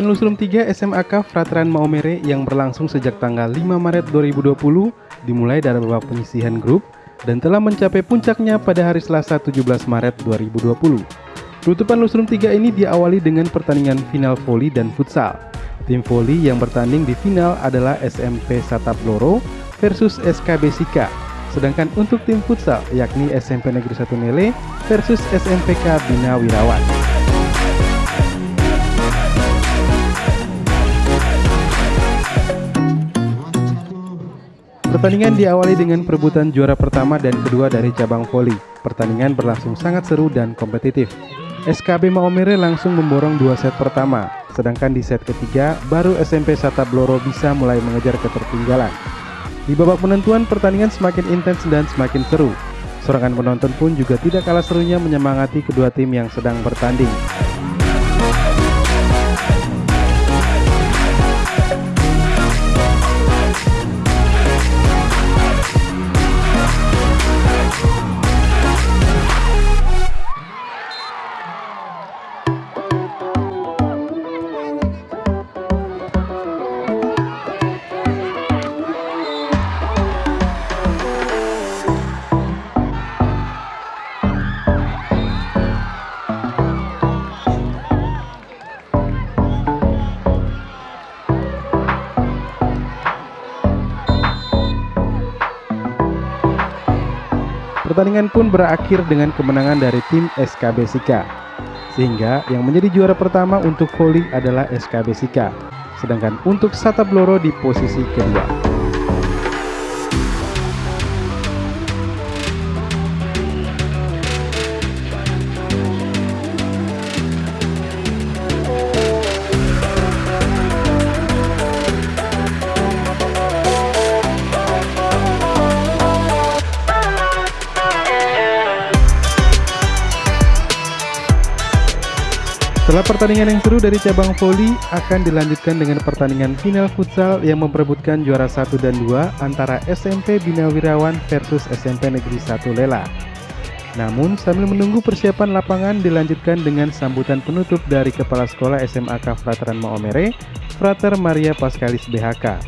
Perayaan Lusrum 3 SMAK Frateran Maumere yang berlangsung sejak tanggal 5 Maret 2020 dimulai dari babak penyisihan grup dan telah mencapai puncaknya pada hari Selasa 17 Maret 2020. Penutupan Lusrum 3 ini diawali dengan pertandingan final voli dan futsal. Tim voli yang bertanding di final adalah SMP Satap Loro versus SKB Sika. Sedangkan untuk tim futsal yakni SMP Negeri 1 Nele versus SMPK Bina Wirawan. Pertandingan diawali dengan perebutan juara pertama dan kedua dari cabang voli. Pertandingan berlangsung sangat seru dan kompetitif. SKB Maomere langsung memborong dua set pertama, sedangkan di set ketiga baru SMP Sata Bloro bisa mulai mengejar ketertinggalan. Di babak penentuan pertandingan semakin intens dan semakin seru. Sorangan penonton pun juga tidak kalah serunya menyemangati kedua tim yang sedang bertanding. Pertandingan pun berakhir dengan kemenangan dari tim SKB Sika. Sehingga yang menjadi juara pertama untuk voli adalah SKB Sika. Sedangkan untuk Satabloro di posisi kedua. Setelah pertandingan yang seru dari cabang voli akan dilanjutkan dengan pertandingan final futsal yang memperebutkan juara 1 dan 2 antara SMP Bina Wirawan versus SMP Negeri 1 Lela. Namun sambil menunggu persiapan lapangan dilanjutkan dengan sambutan penutup dari Kepala Sekolah SMAK Frateran Maomere, Frater Maria Paskalis BHK.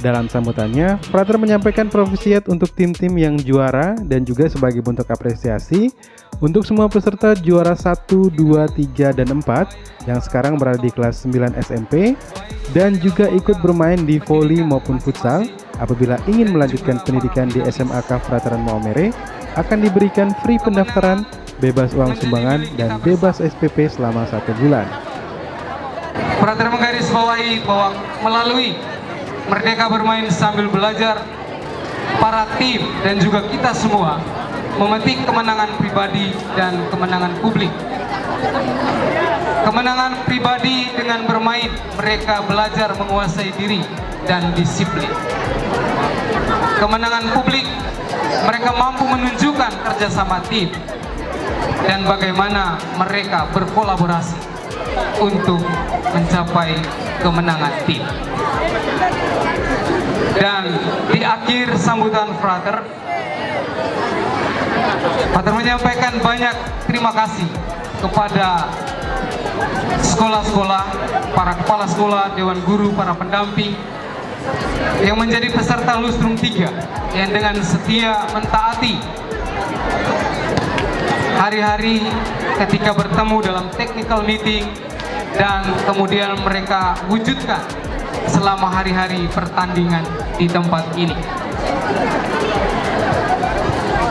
Dalam sambutannya, Frater menyampaikan profisiat untuk tim-tim yang juara dan juga sebagai bentuk apresiasi untuk semua peserta juara 1, 2, 3, dan 4 yang sekarang berada di kelas 9 SMP dan juga ikut bermain di voli maupun futsal apabila ingin melanjutkan pendidikan di SMAK Frateran Maumere akan diberikan free pendaftaran, bebas uang sumbangan, dan bebas SPP selama satu bulan. Frater menggarisbawahi bahwa melalui Merdeka Bermain Sambil Belajar, para tim dan juga kita semua memetik kemenangan pribadi dan kemenangan publik. Kemenangan pribadi dengan bermain, mereka belajar menguasai diri dan disiplin. Kemenangan publik, mereka mampu menunjukkan kerjasama tim dan bagaimana mereka berkolaborasi untuk mencapai kemenangan tim. Dan di akhir sambutan Frater, Frater menyampaikan banyak terima kasih kepada sekolah-sekolah, para kepala sekolah, dewan guru, para pendamping, yang menjadi peserta Lustrum 3 yang dengan setia mentaati hari-hari ketika bertemu dalam technical meeting dan kemudian mereka wujudkan selama hari-hari pertandingan di tempat ini.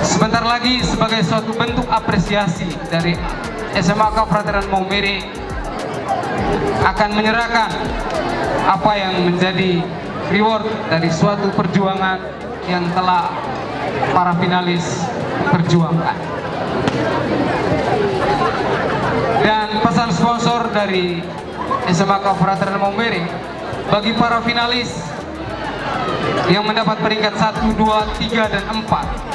Sebentar lagi sebagai suatu bentuk apresiasi dari SMAK Frateran Maumere akan menyerahkan apa yang menjadi reward dari suatu perjuangan yang telah para finalis perjuangkan. Dan pesan sponsor dari SMAK Frateran Maumere bagi para finalis yang mendapat peringkat 1, 2, 3, dan 4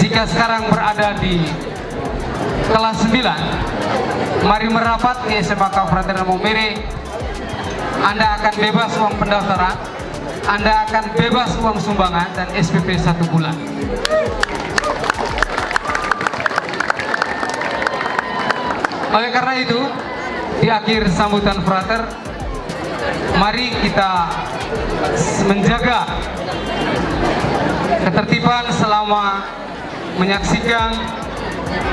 jika sekarang berada di kelas 9 mari merapat di SMA Fraterna Momere Anda akan bebas uang pendaftaran Anda akan bebas uang sumbangan dan SPP satu bulan oleh karena itu di akhir sambutan frater mari kita menjaga ketertiban selama menyaksikan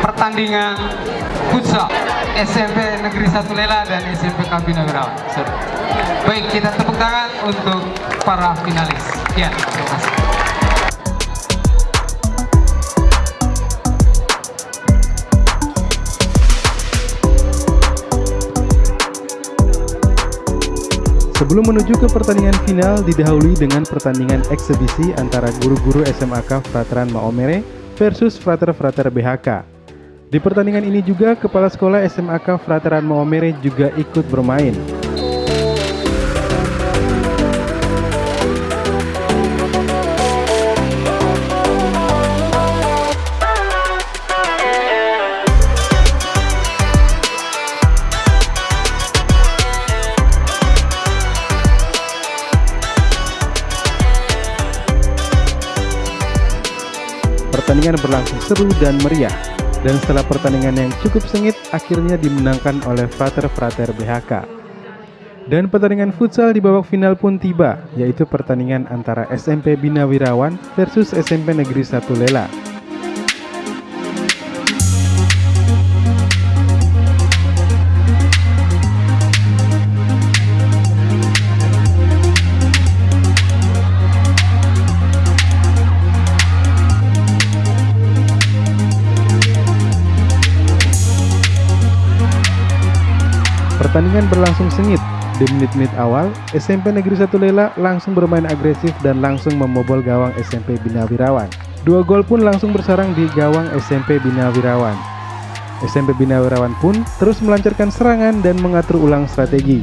pertandingan futsal SMP Negeri 1 Lela dan SMP Kabina Wirawan. Baik, kita tepuk tangan untuk para finalis. Ya, terima kasih. Sebelum menuju ke pertandingan final didahului dengan pertandingan eksebisi antara guru-guru SMAK Frateran Maomere versus Frater-Frater BHK. Di pertandingan ini juga kepala sekolah SMAK Frateran Maomere juga ikut bermain. Pertandingan berlangsung seru dan meriah, dan setelah pertandingan yang cukup sengit, akhirnya dimenangkan oleh Frater-Frater BHK. Dan pertandingan futsal di babak final pun tiba, yaitu pertandingan antara SMP Bina Wirawan versus SMP Negeri 1 Lela. Pertandingan berlangsung sengit. Di menit-menit awal, SMP Negeri 1 Lela langsung bermain agresif dan langsung membobol gawang SMP Bina Wirawan. Dua gol pun langsung bersarang di gawang SMP Bina Wirawan. SMP Bina Wirawan pun terus melancarkan serangan dan mengatur ulang strategi.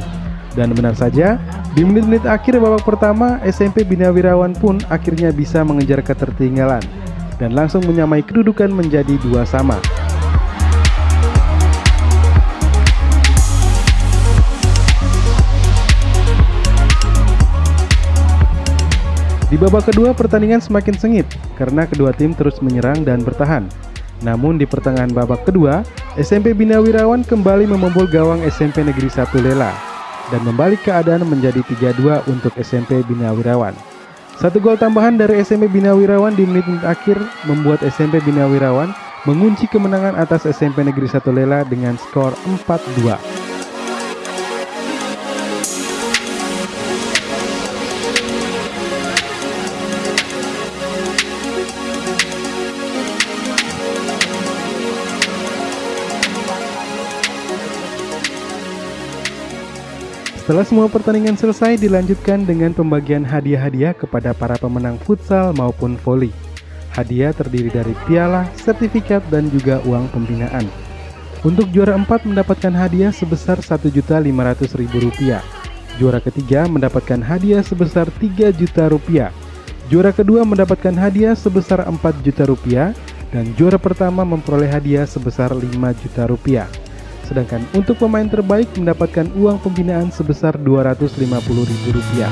Dan benar saja, di menit-menit akhir babak pertama, SMP Bina Wirawan pun akhirnya bisa mengejar ketertinggalan dan langsung menyamai kedudukan menjadi dua sama. Di babak kedua pertandingan semakin sengit karena kedua tim terus menyerang dan bertahan. Namun di pertengahan babak kedua, SMP Bina Wirawan kembali membobol gawang SMP Negeri 1 Lela dan membalik keadaan menjadi 3-2 untuk SMP Bina Wirawan. Satu gol tambahan dari SMP Bina Wirawan di menit-menit akhir membuat SMP Bina Wirawan mengunci kemenangan atas SMP Negeri 1 Lela dengan skor 4-2. Setelah semua pertandingan selesai dilanjutkan dengan pembagian hadiah-hadiah kepada para pemenang futsal maupun voli. Hadiah terdiri dari piala, sertifikat, dan juga uang pembinaan. Untuk juara 4 mendapatkan hadiah sebesar Rp1.500.000. Juara ketiga mendapatkan hadiah sebesar Rp3 juta rupiah. Juara kedua mendapatkan hadiah sebesar Rp4 juta dan juara pertama memperoleh hadiah sebesar Rp5 juta. Sedangkan untuk pemain terbaik mendapatkan uang pembinaan sebesar Rp250.000.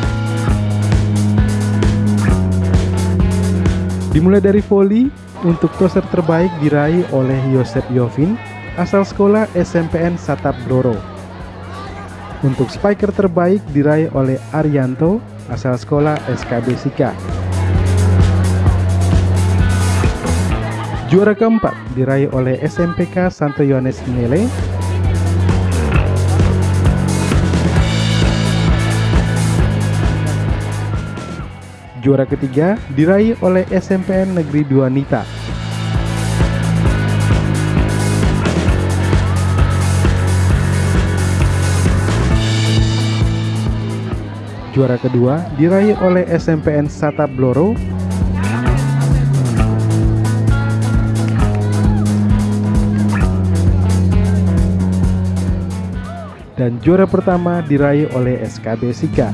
Dimulai dari voli, untuk toser terbaik diraih oleh Yosep Yovin, asal sekolah SMPN Satap Bloro. Untuk spiker terbaik diraih oleh Arianto, asal sekolah SKB Sika. Juara keempat diraih oleh SMPK Santo Yohanes Nele Juara ketiga diraih oleh SMPN Negeri 2 Nita. Juara kedua diraih oleh SMPN Sata Bloro. Dan juara pertama diraih oleh SKB Sika.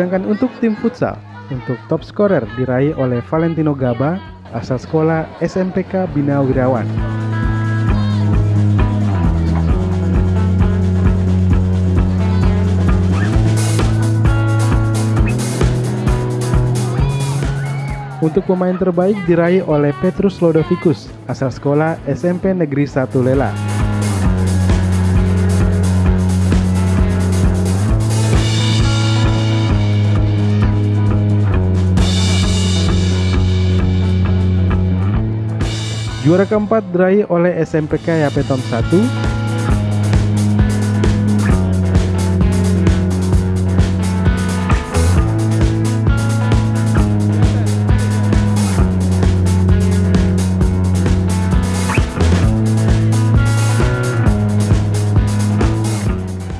Sedangkan untuk tim futsal, untuk top scorer diraih oleh Valentino Gaba asal sekolah SMPK Bina Wirawan. Untuk pemain terbaik diraih oleh Petrus Lodovicus asal sekolah SMP Negeri 1 Lela. Juara keempat diraih oleh SMPK Yapetom 1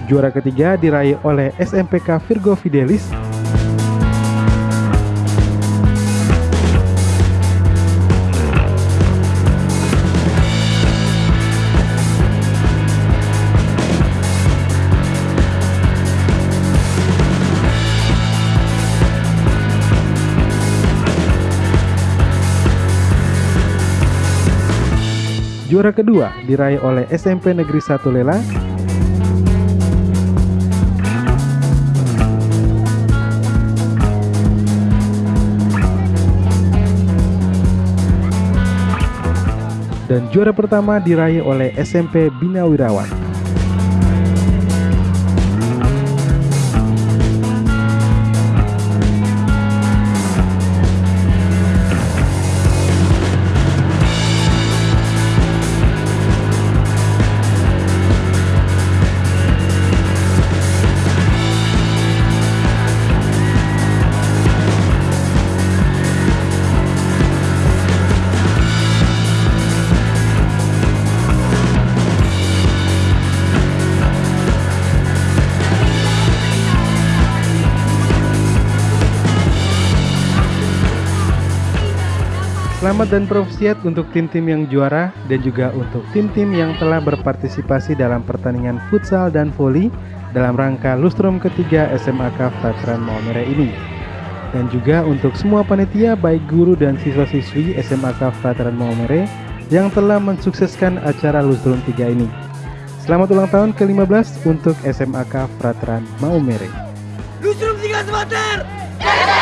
Juara ketiga diraih oleh SMPK Virgo Fidelis Juara kedua diraih oleh SMP Negeri 1 Lela dan juara pertama diraih oleh SMP Bina Wirawan. Selamat dan profesiat untuk tim-tim yang juara dan juga untuk tim-tim yang telah berpartisipasi dalam pertandingan futsal dan voli dalam rangka lustrum ketiga SMAK Veteran Maumere ini. Dan juga untuk semua panitia baik guru dan siswa-siswi SMAK Veteran Maumere yang telah mensukseskan acara lustrum 3 ini. Selamat ulang tahun ke-15 untuk SMAK Veteran Maumere. Lustrum 3 Semeter!